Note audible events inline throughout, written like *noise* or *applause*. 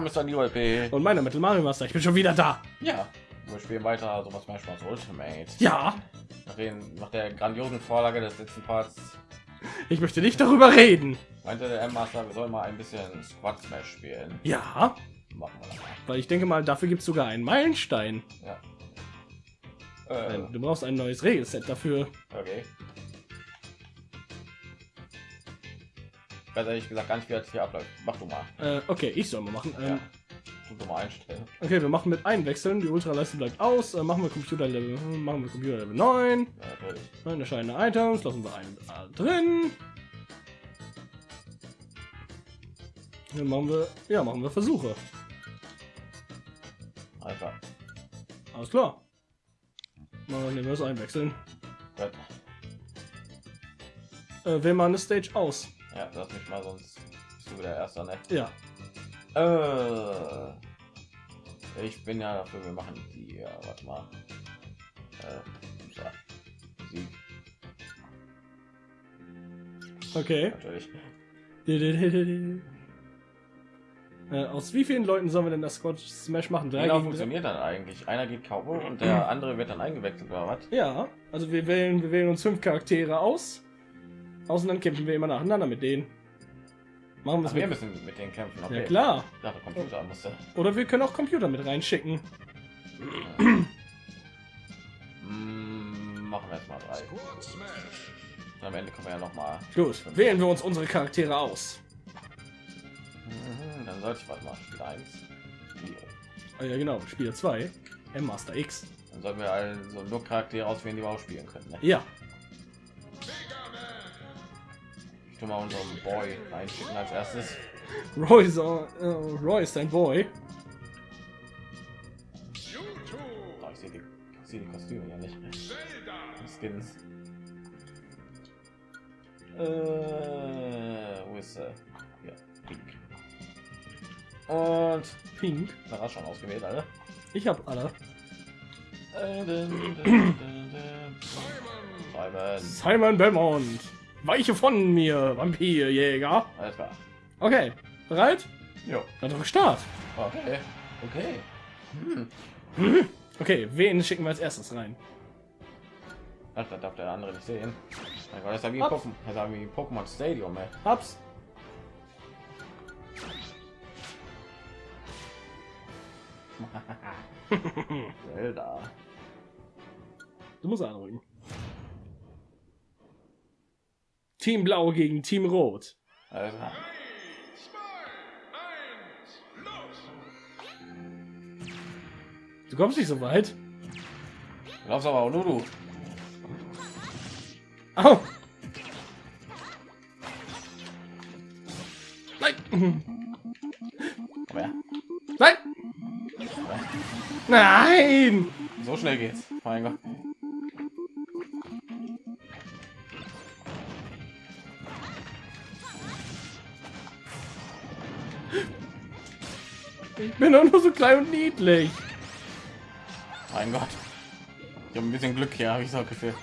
Name ist Daniel P. Und meine Metal Mario Master. Ich bin schon wieder da. Ja, wir spielen weiter so was Smash Bros. Ultimate. Ja. Nach, den, nach der grandiosen Vorlage des letzten Parts Ich möchte nicht darüber reden. meinte der M-Master, wir sollen mal ein bisschen Squad Smash spielen. Ja. Machen wir das mal. Weil ich denke mal, dafür gibt es sogar einen Meilenstein. Ja. Äh, Du brauchst ein neues Regelset dafür. okay. Ich weiß ehrlich gesagt gar nicht, wie das hier abläuft. Mach du mal. Äh, okay, ich soll mal machen. Ja. Ähm, Du mal einstellen. Okay, wir machen mit einwechseln. Die Ultraleiste bleibt aus. Äh, machen wir Computer Level, machen wir Computer Level 9. Ja, erscheinende Items lassen wir einen drin. Dann machen wir, ja, machen wir Versuche. Einfach. Alles klar. Dann nehmen wir das einwechseln. Gut. Äh, wählen wir eine Stage aus. Ja, lass mich mal, sonst bist du wieder erster, ne? Ja. Äh, ich bin ja dafür, wir machen die, ja, warte mal. Äh, so, Musik, Okay. natürlich. *laughs* Äh, aus wie vielen Leuten sollen wir denn das Squad Smash machen? Drei Genau gegen drei? funktioniert dann eigentlich. Einer geht Cowboy und der andere wird dann eingewechselt oder was? Ja, also wir wählen, wir wählen uns fünf Charaktere aus. Aus und dann kämpfen wir immer nacheinander mit denen. Machen wir Ach, es wir mit. müssen mit denen kämpfen. Okay. Ja klar. Ich dachte, Computer musste. Oder wir können auch Computer mit reinschicken. Mm, machen wir jetzt mal drei. Und am Ende kommen wir ja noch mal. Gut, wählen wir uns unsere Charaktere aus. Mhm, Dann sollte ich warte mal Spiel 1. Ah, ja genau, Spieler 2. M-Master X. Dann sollten wir also nur Charaktere auswählen, die wir auch spielen können. Ne? Ja. Ich tu mal unseren Boy einschicken als erstes. Roy ist, äh, Roy ist ein Boy. Oh, ich sehe die, ich sehe die Kostüme ja nicht. Die Skins. Äh, wo ist er? Ja, pink. Und Pink. da war schon ausgewählt, alle. Ich habe alle. Äh. Simon. Simon Belmont. Weiche von mir, Vampirjäger. Alles klar. Okay, bereit? Jo. Dann drück Start. Okay. Okay. Hm. Okay, wen schicken wir als erstes rein? Ach, da darf der andere nicht sehen. Mein Gott, das ist ja wie Ups. Pokémon, das ist ja wie Pokémon Stadium, ey. Hab's. *laughs* Zelda. Du musst anrücken. Team Blau gegen Team Rot. Klar. Du kommst nicht so weit. Du glaubst aber auch nur du. Au. Nein. Komm her. Nein. Nein. So schnell geht's. Mein Gott. Ich bin doch nur so klein und niedlich. Mein Gott. Ich habe ein bisschen Glück hier, habe ich so das Gefühl.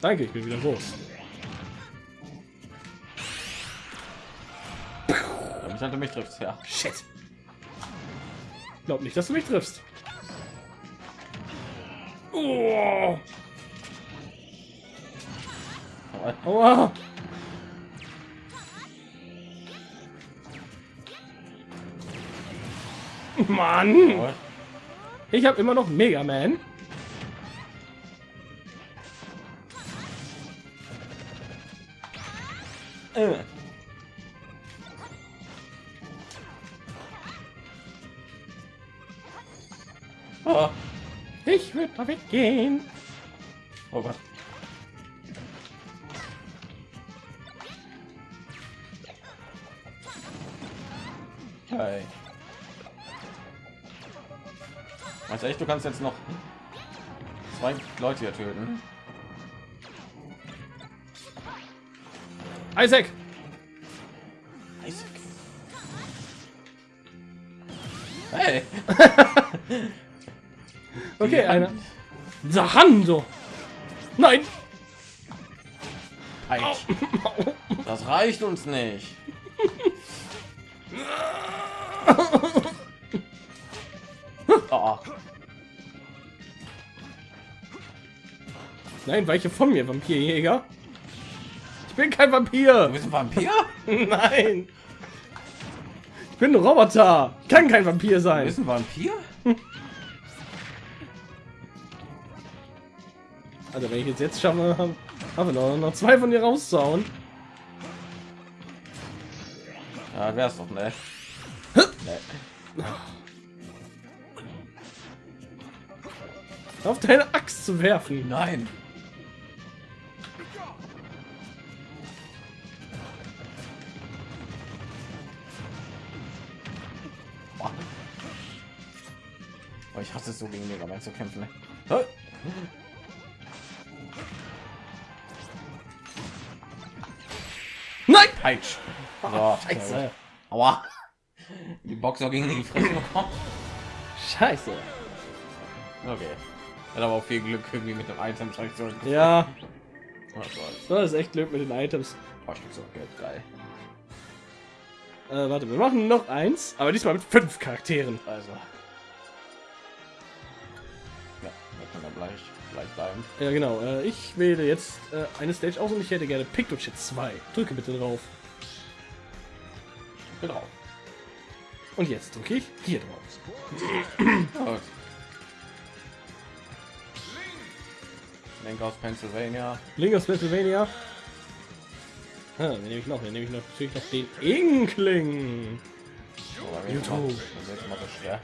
Danke, ich bin wieder groß. Damit halt du mich triffst, ja. Shit. Glaub nicht, dass du mich triffst. Oh. Aua. Mann, ich habe immer noch Mega Man. Äh. Oh. Ich würde da weggehen. Echt, du kannst jetzt noch zwei Leute hier töten? Isaac. Isaac. Hey. *laughs* Okay, Die einer. Hand. Zahando. Nein. Halt. *laughs* Das reicht uns nicht. Oh, *laughs* Nein, weiche von mir, Vampirjäger. Ich bin kein Vampir. du bist ein Vampir? *laughs* Nein. Ich bin ein Roboter. Kann kein Vampir Du sein. bist ein Vampir? Also wenn ich jetzt jetzt schaffe, haben wir noch, noch zwei von dir rauszuhauen. Ja, wär's doch, ne? Nee. Auf deine Axt zu werfen. Nein. Oh, hasse es so gegen Mega Man zu kämpfen. Ne? Nein! Peitsch. So, Scheiße. Aua. Die Boxer gegen die Fresse bekommen. Scheiße. Okay. Hat aber auch viel Glück irgendwie mit dem Item. Ja, Oh Gott. das ist echt Glück mit den Items. Oh, so Geld. Geil. Äh, warte, wir machen noch eins, aber diesmal mit fünf Charakteren. Also. Gleich, gleich bleiben. Ja, genau. Äh, ich wähle jetzt äh, eine Stage aus und ich hätte gerne Pictochit 2. Drücke bitte drauf. Genau. Und jetzt drücke ich hier drauf. *clears throat* Link aus Pennsylvania. Link aus Pennsylvania. Ah, den nehme ich noch. Den nehme ich noch, natürlich noch den Inkling. Da wird's YouTube. immer-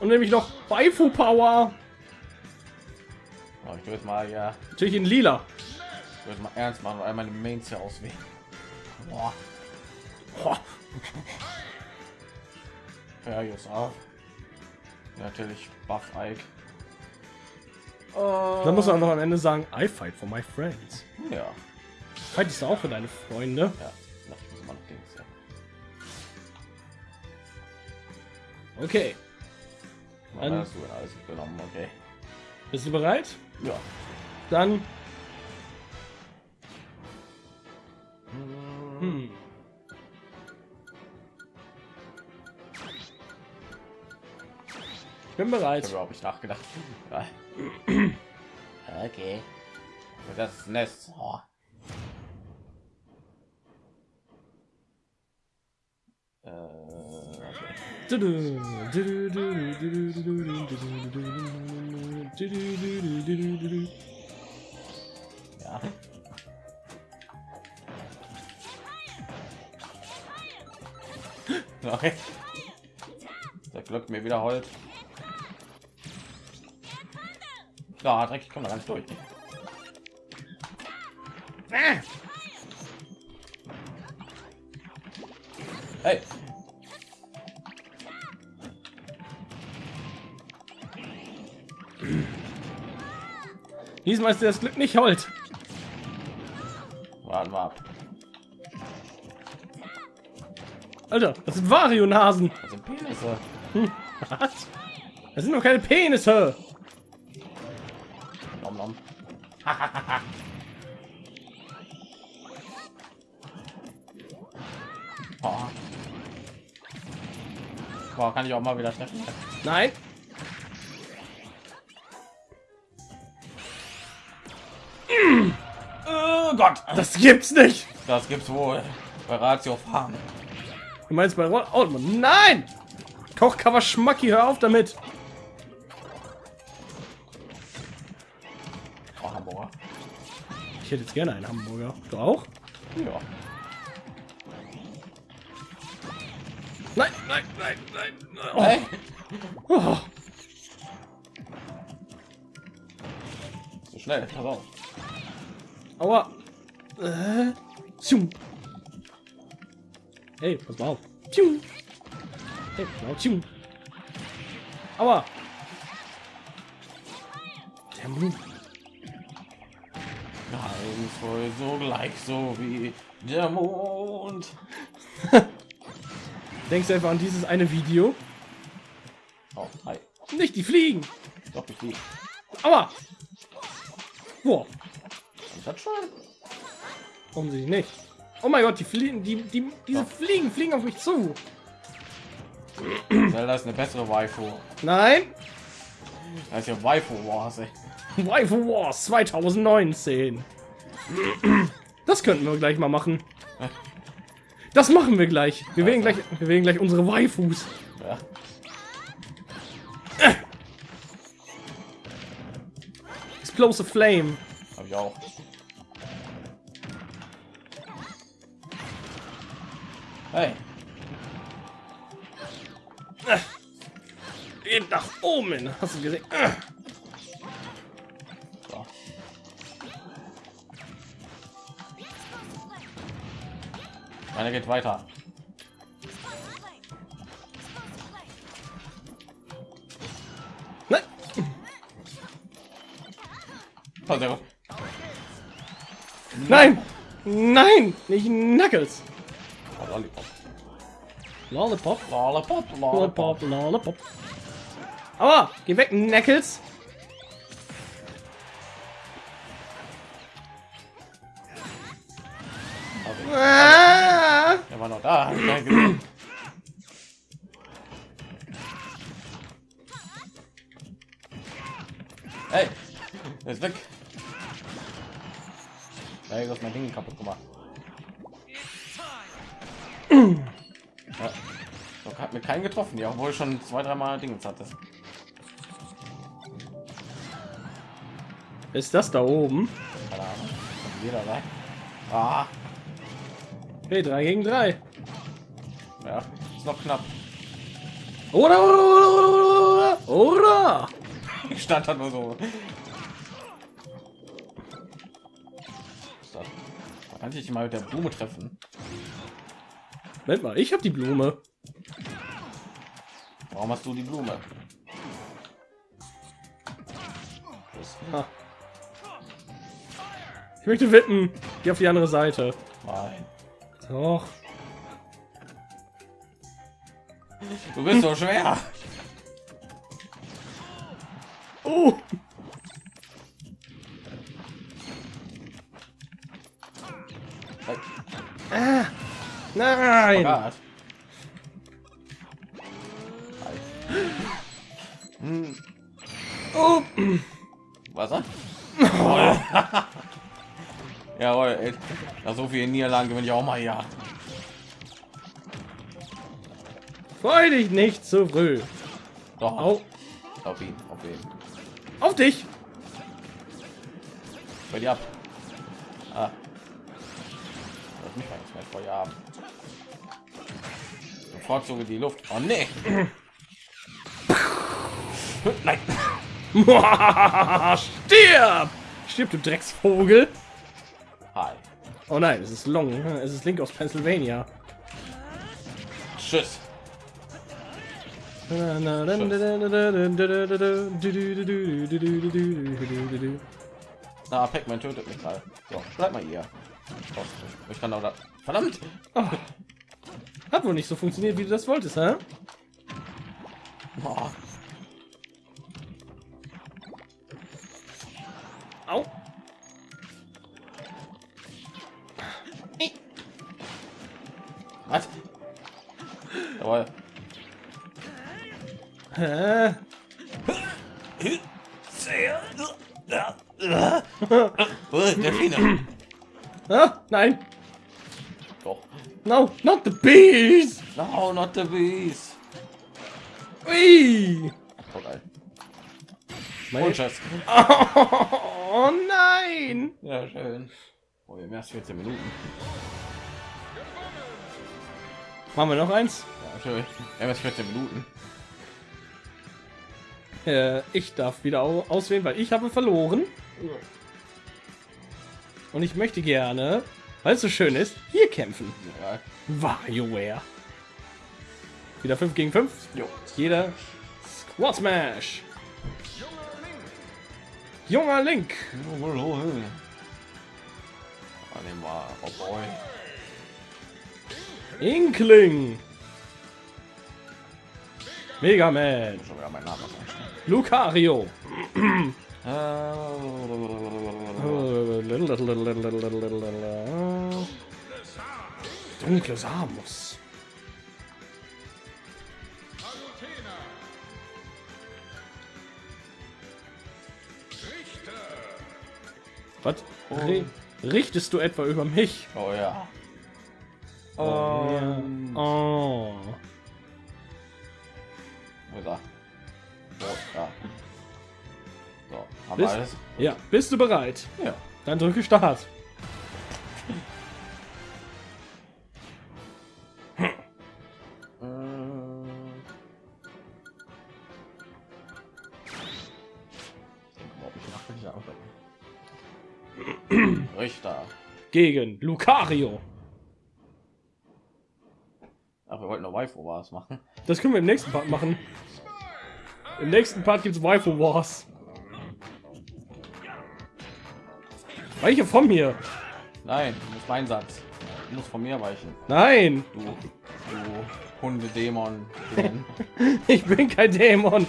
Und nämlich noch Waifu Power. Oh, ich würde mal ja, Natürlich in lila. ich würde mal ernst machen und all meine Mains hier auswählen. Boah. Boah. Ja, jetzt. Natürlich Buff Ike. Dann muss man einfach am Ende sagen, I fight for my friends. Ja. Fightest du auch für deine Freunde? Ja. Na, ich muss mal noch Dings. Ja. Okay. Dann hast du alles genommen, okay. Bist du bereit? Ja. Dann. Hm. Ich bin Ich bereit. habe überhaupt nicht nachgedacht. *clears throat* Okay. Das ist Nest. Oh. Äh. Ja. Okay. Der Glück mir wieder Holz. Ja, Dreck, ich komme da ganz durch. Ah. Hey. Diesmal ist dir das Glück nicht hold. Warten wir ab. Alter, das sind Vario-Nasen. Das sind Penisse. Was? Das sind doch keine Penisse. Nom, nom. oh. *laughs* Boah, kann ich auch mal wieder treffen? Nein. Gott, Das gibt's nicht. das gibt's wohl. Bei Ratio fahren. Du meinst bei Roll oh, Nein! Kochcover Schmacki, hör auf damit. Oh, Hamburger. Ich hätte jetzt gerne einen Hamburger. Du auch? Ja. Nein, nein, nein, nein. Oh. Hey. Oh. So schnell, pass auf. Aua. Äh. Tschum. Hey, pass mal auf. Tschum. Hey, pass mal auf. Tschum. Aua. Der Mund. Geheimnisvoll, so gleich so wie der Mond. *laughs* Denkst du einfach an dieses eine Video? Oh, hi. Nicht die Fliegen. Doch, ich lieg. Aua. Boah. Ich hat schon. Offensichtlich nicht. Oh mein Gott, die fliegen, die, die, diese Fliegen fliegen auf mich zu. Zelda ist eine bessere Waifu. Nein, Das ist ja Waifu Wars. ey. Waifu Wars 2019. Das könnten wir gleich mal machen. Das machen wir gleich. Wir wählen gleich, wir wählen gleich unsere Waifus. Ja. Explosive Flame. Hab ich auch. Hey, Geht nach oben. Hast du gesehen? so. Einer geht weiter. Gut. Nein. Nein. Nicht Knuckles. Lollipop. Lollipop. Lollipop, Lollipop. Lollipop. Aber geh weg. Ah. Er war noch da. Hey, er ist weg. Du hast mein Ding kaputt gemacht. Mir keinen getroffen, ja, obwohl schon zwei, dreimal Dinge hatte. Ist das da oben? Jeder rein. Ah, Hey, 3 gegen 3. ja, ist noch knapp. Oder, oder, oder, oder, oder. Ich stand da nur so. Da kann ich dich mal mit der Blume treffen. Moment mal, ich habe die Blume. Warum hast du die Blume? Ich möchte wetten. Geh auf die andere Seite. Nein. Doch. Du bist so schwer. Oh. Ah. Nein. Nach so vielen Niederlagen gewinne ich auch mal ja. Freu dich nicht zu früh. Doch, Au. auf ihn, auf ihn. Auf dich. Bei dir ab. Ah. Lass mich mal mal Feuer haben. Bevorzuge die Luft. Oh nee. Nein. *laughs* Stirb! Stirb, du Drecksvogel! Oh nein, es ist Long. Es ist Link aus Pennsylvania. Tschüss. Na, Pac-Man tötet mich gerade. So, bleib mal hier. Ich kann auch da. Verdammt! Oh. Hat wohl nicht so funktioniert, wie du das wolltest, hä? Oh, Au! Was? Jawohl. Delfine. Ah, nein! Doch. No, not the bees! No, not the bees. Ui! Oh, geil. Mein- Und Schatz. Oh nein! Ja, schön. Oh, wir haben erst 14 Minuten. Machen wir noch eins? Ja, haben erst 14 Minuten. Äh, ich darf wieder au auswählen, weil ich habe verloren. Und ich möchte gerne, weil es so schön ist, hier kämpfen. Ja. WarioWare. Wieder 5 gegen 5. Jo. Jeder Squad Smash. Junger Link. Ah, nehmen wir. Oh boy. Inkling. Mega Man. Schon wieder mein Name. Lucario. *clears throat* Dunkle Samus. Was? Ri- Richtest du etwa über mich? Oh ja. Oh. Ja. oh. Wo ist er? So, haben wir Bist, alles? ja, bist du bereit? Ja. Dann drücke Start. *clears throat* Richter. Gegen Lucario. Ach, wir wollten noch Waifu Wars machen. Das können wir im nächsten Part machen. Im nächsten Part gibt es Waifu Wars. Weiche von mir. Nein, das ist mein Satz. Du musst von mir weichen. Nein, Du, du Hundedämon. *laughs* ich bin kein Dämon.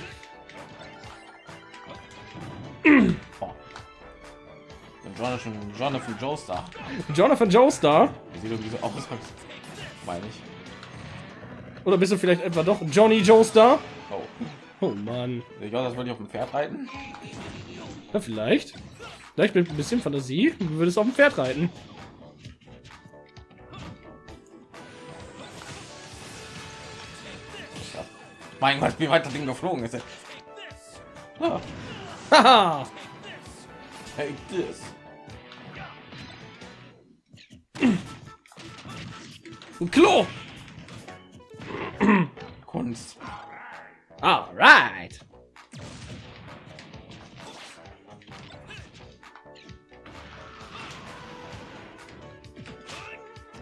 Jonathan, Jonathan Joestar. Jonathan Joestar. Sieht irgendwie so aus? *laughs* Meine ich. Oder bist du vielleicht etwa doch Johnny Joestar? Oh. Oh Mann. Ich glaube, das würde ich auf dem Pferd reiten. Ja, vielleicht. Vielleicht mit ein bisschen Fantasie du würdest auf dem Pferd reiten. Mein Gott, wie weit das Ding geflogen ist. Ah, Haha. Hey, this. Ein Klo. Kunst. Alright.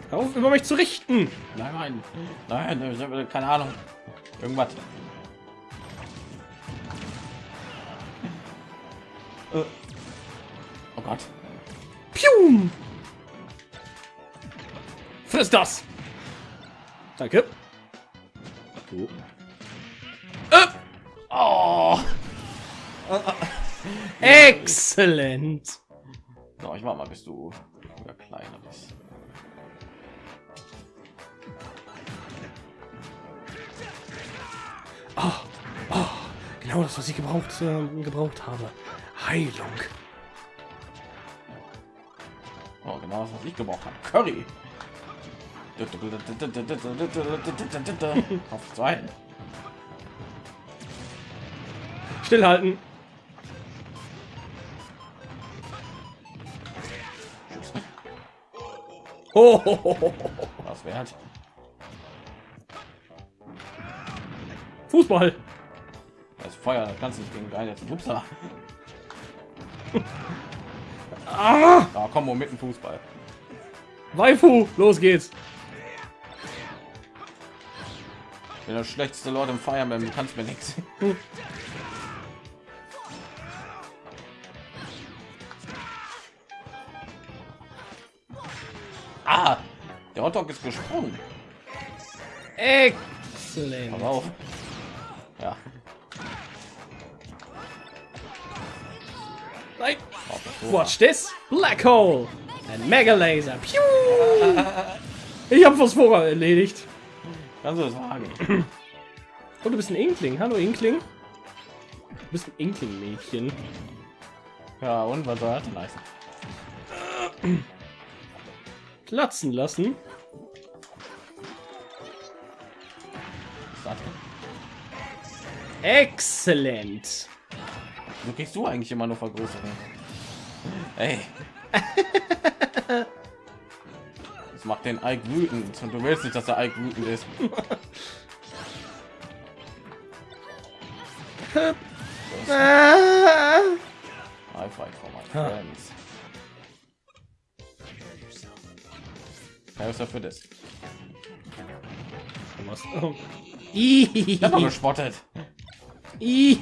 Hör auf, über mich zu richten. Nein, nein, nein, keine Ahnung. Irgendwas. Äh. Oh Gott. Pium. Friss das. Danke. Du. Äh, Oh. Exzellent. So, ich mach mal, bis du wieder kleiner bist. Genau das, was ich gebraucht, äh, gebraucht habe. Heilung. Oh, genau das, was ich gebraucht habe. Curry. Auf zwei. Stillhalten. Oh. Was wert? Fußball. Das Feuer, das kannst du nicht gegen jetzt. Upsa. Ah, Da kommen wir mit dem Fußball. Waifu. Los geht's. Bin der schlechteste Lord im Fire Emblem, du kannst mir nichts. *laughs* Ah, der Hotdog ist gesprungen. Exzellent. Pass auf. Ja, Tor. Watch this. Black Hole. Ein Mega Laser. Piu. *laughs* Ich habe Phosphora erledigt. Kannst du sagen? Und du bist ein Inkling. Hallo Inkling. Du bist ein Inkling-Mädchen. Ja, und was soll das heißen? Platzen lassen. Exzellent. Du kriegst du eigentlich immer nur Vergrößerung. Ey. *laughs* Macht den Ike wütend und du willst nicht, dass der Ike wütend ist. *laughs* I fight for my friends. Ja, ist dafür das. Was? Oh. Ich hab doch Ih. gespottet. Ich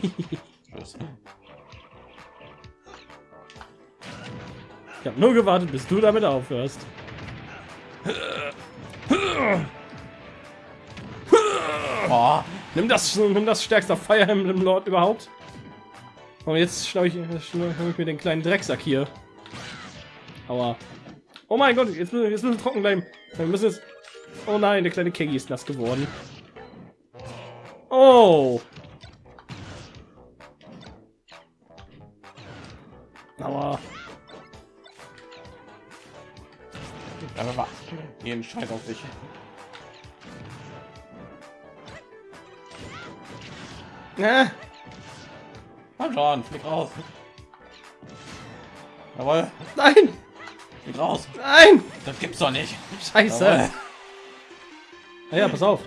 habe nur gewartet, bis du damit aufhörst. Oh, Nimm das, nimm das stärkste Fire Emblem Lord überhaupt. Und jetzt schnapp ich, schnapp ich mir den kleinen Drecksack hier. Aua. Oh mein Gott, jetzt, müssen- jetzt müssen wir trocken bleiben. Wir müssen jetzt. Oh nein, der kleine Keggy ist nass geworden. Oh. Aber wa- jeden Scheiß auf sich. Ah, Komm schon, flieg raus. Jawohl, nein, flieg raus. nein. Das gibt's doch nicht. Scheiße. Jawohl. Ah ja, pass auf.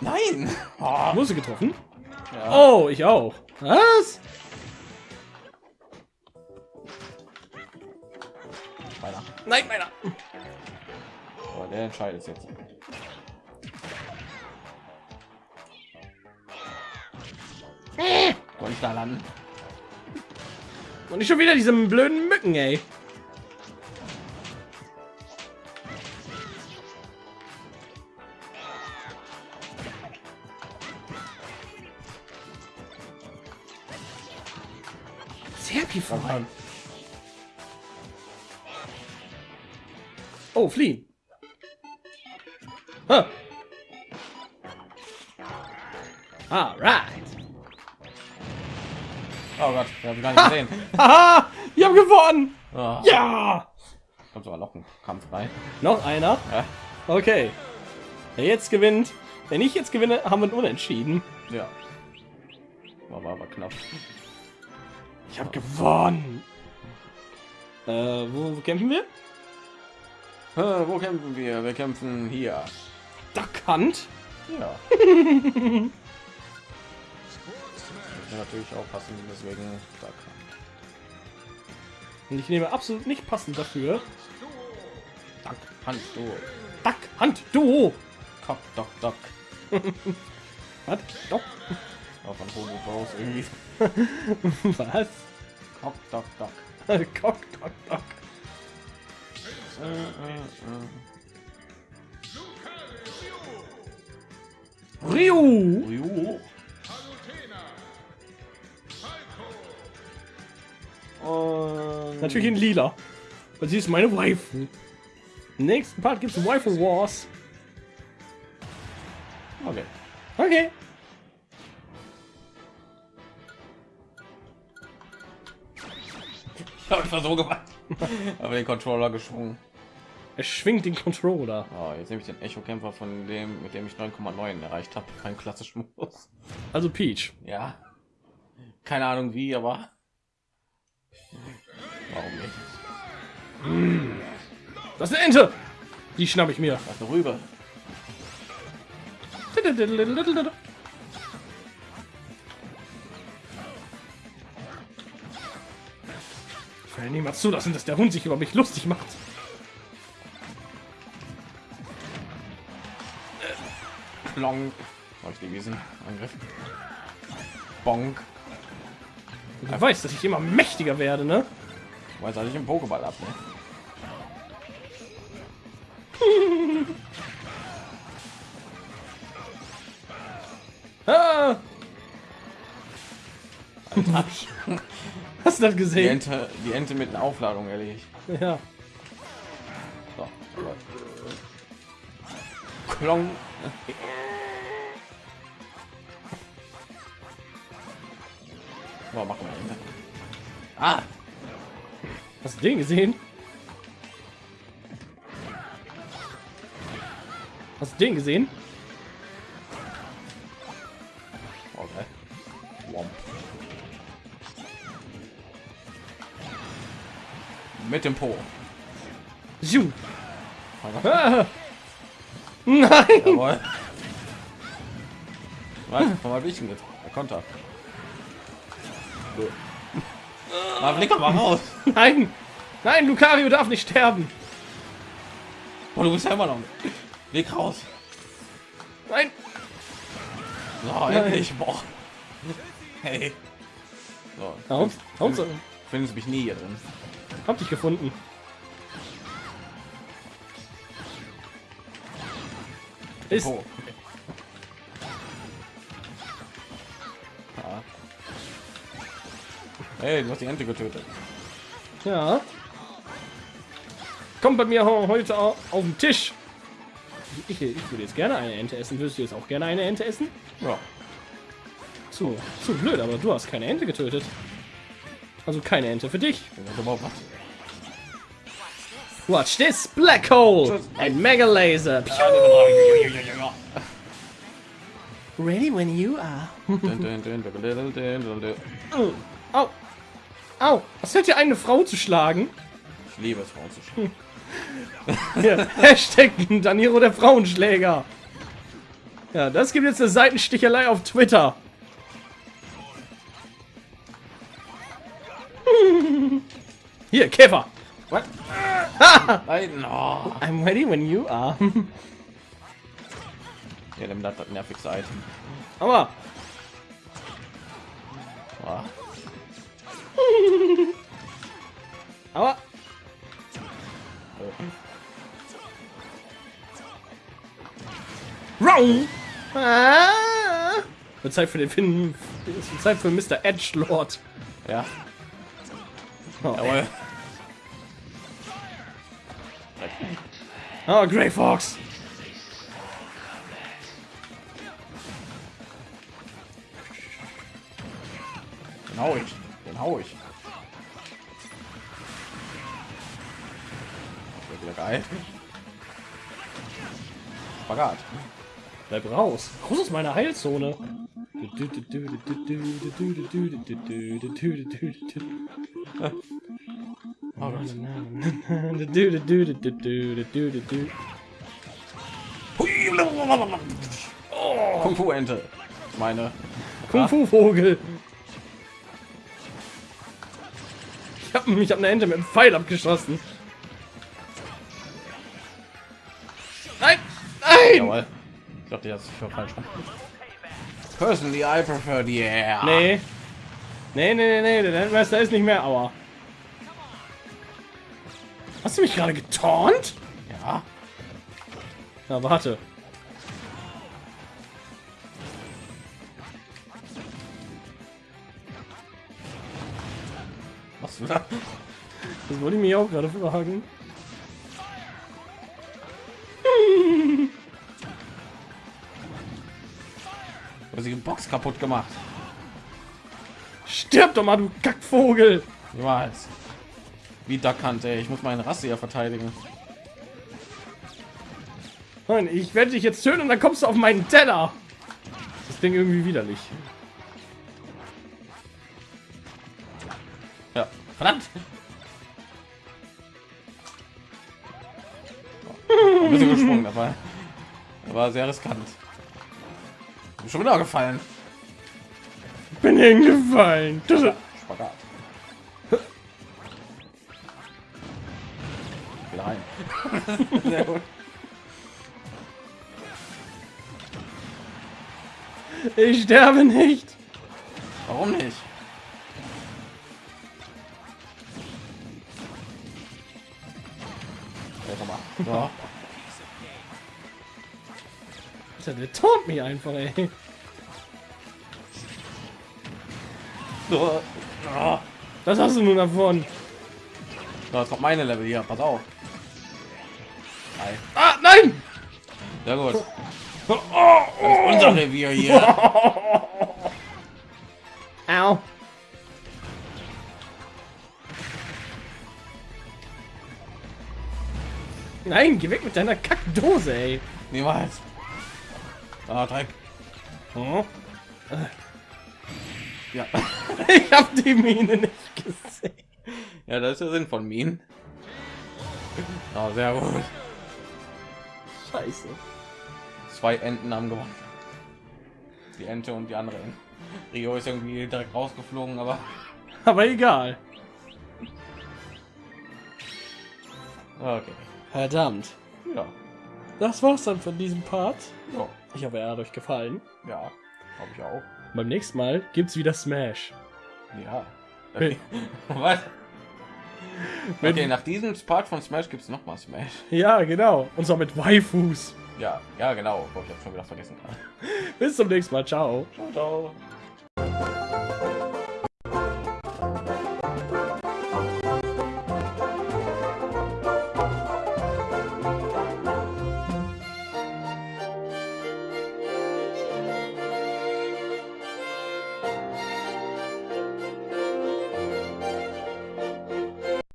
Nein. *laughs* Oh, Musste getroffen. ja. Oh, ich auch. Was? Weiter. Nein, meiner. Der entscheidet jetzt. Ich da landen? Und nicht schon wieder diese blöden Mücken, ey. Serpify. Oh, fliehen. Alright. Oh Gott, wir haben gar nicht gesehen. *laughs* Haha, wir haben gewonnen. Oh, Ja. Kommt aber noch ein Kampf rein. Noch einer. Ja. Okay. Wer jetzt gewinnt, wenn ich jetzt gewinne, haben wir ein Unentschieden. ja. War aber knapp. Ich habe gewonnen. Äh, wo, wo kämpfen wir? Äh, wo kämpfen wir? Wir kämpfen hier. Duck Hunt. Ja. *laughs* Natürlich auch passen, deswegen da kann. Und ich nehme absolut nicht passend dafür. Duck, Hand, du. Duck Hunt Duo. Cock, Doc, Doc. *laughs* Was? Doc? Auch von Homo Bros irgendwie. *laughs* Was? Cock, Doc, Doc. *laughs* Cock, Doc, Doc. Äh, äh, äh. Ryu. Ryu. Und Natürlich in lila. Weil sie ist meine Waifu. Im nächsten Part gibt es Waifu Wars. Okay. Okay. Ich habe einfach so gemacht. *laughs* Aber den Controller geschwungen. Er schwingt den Controller. Oh, jetzt nehme ich den Echo-Kämpfer von dem, mit dem ich 9,9 erreicht habe. Kein klassischen Modus. Also Peach. Ja. Keine Ahnung wie, aber. Warum nicht? Das ist eine Ente. Die schnapp ich mir. Das ist eine Rübe. Ich werde niemals zulassen, dass der Hund sich über mich lustig macht. Plonk. Habe ich die gewesen? Angriff. Bonk. Du weißt, dass ich immer mächtiger werde, ne? Weiß ich im Pokéball ab, ne? *laughs* Ah! *laughs* Hast du das Die gesehen? Ente, die Ente mit einer Aufladung erledigt. Ja. So. Klong. So, machen. Ah! Hast du den gesehen? Hast du den gesehen? Okay. Womp. Mit dem Po. Ziu. Ah. *laughs* Nein! Jawohl. Was? Komm mal Wichen jetzt. Konter. Mal blick doch mal raus. *laughs* Nein! Nein, Lucario darf nicht sterben! Oh, du bist ja immer noch. Weg raus. Nein! So, endlich. Boah. Hey. So. Hauptsache, Findest mich nie hier drin. hab dich gefunden. Ist. Hey, du hast die Ente getötet. ja. Kommt bei mir heute au- auf den Tisch. ich, ich würde jetzt gerne eine Ente essen. Würdest du jetzt auch gerne eine Ente essen? Ja. Zu, zu blöd, aber du hast keine Ente getötet. Also keine Ente für dich. Watch this black hole! Ein Mega Laser. Ready when you are. Oh, Au! Was hält dir eine Frau zu schlagen? Ich liebe es, Frauen zu spielen. Ja, *laughs* Hashtag Daniro der Frauenschläger. Ja, das gibt jetzt eine Seitenstichelei auf Twitter. *laughs* Hier, Käfer. What? Nein, no. I'm ready when you are. Ja, nimm das, das nervigste Item. Aber Ah, *laughs* Aber. Wrong! Ah! Wird Zeit für den Finn. Es wird Zeit für Mr. Edge Lord. Ja, Oh, jawohl. oh Grey Fox. Den hau ich. Den hau ich. Wieder geil. Spagat. Bleib raus. Raus aus meiner Heilzone. Oh. Kung Fu Ente. Meine. Kung Fu Vogel. Ich hab, ich hab eine Ente mit einem Pfeil abgeschossen. Nein! Nein! Jawohl. Ich dachte, das ist für falsch. Personally, I prefer the air. Nee. Nee, nee, nee, nee, der Landmeister ist nicht mehr Aua. Hast du mich gerade getornt? Ja. Na, warte. Was du da? Das wollte ich mich auch gerade fragen. Du hast die Box kaputt gemacht. Stirb doch mal, du Kackvogel! Niemals. Wie Duckhand, ey. Ich muss meine Rasse ja verteidigen. Nein, ich werde dich jetzt töten und dann kommst du auf meinen Teller. Das Ding irgendwie widerlich. Verdammt. Ein bisschen gesprungen dabei. Das war sehr riskant. Bin Schon wieder gefallen. Bin hingefallen. Spagat. Wieder rein. *laughs* Sehr gut. Ich sterbe nicht. Warum nicht? Ja. Alter, der taunt mich einfach, ey. Ja. Was hast du nun davon? So, jetzt kommt meine Level hier. Pass auf. Nein. Ah, nein! Sehr gut. Das ist unser Revier hier. *laughs* Nein, geh weg mit deiner Kackdose, ey. Niemals. Ah, Dreck. Oh. Ja. *laughs* Ich hab die Mine nicht gesehen. ja, das ist der Sinn von Minen. Ja, sehr gut. Scheiße. Zwei Enten haben gewonnen. Die Ente und die andere. Ente. Rio ist irgendwie direkt rausgeflogen, aber Aber egal. okay. Verdammt. Ja. Das war's dann von diesem Part. Ja, Ich hoffe, er hat euch gefallen. ja habe ich auch. Beim nächsten Mal gibt's wieder Smash. Ja. Okay. *laughs* Was? Okay, nach diesem Part von Smash gibt es noch mal Smash. Ja, genau. Und zwar mit Waifus. Ja, ja, genau. Ich habe schon wieder vergessen. *laughs* Bis zum nächsten Mal. Ciao. Ciao, ciao.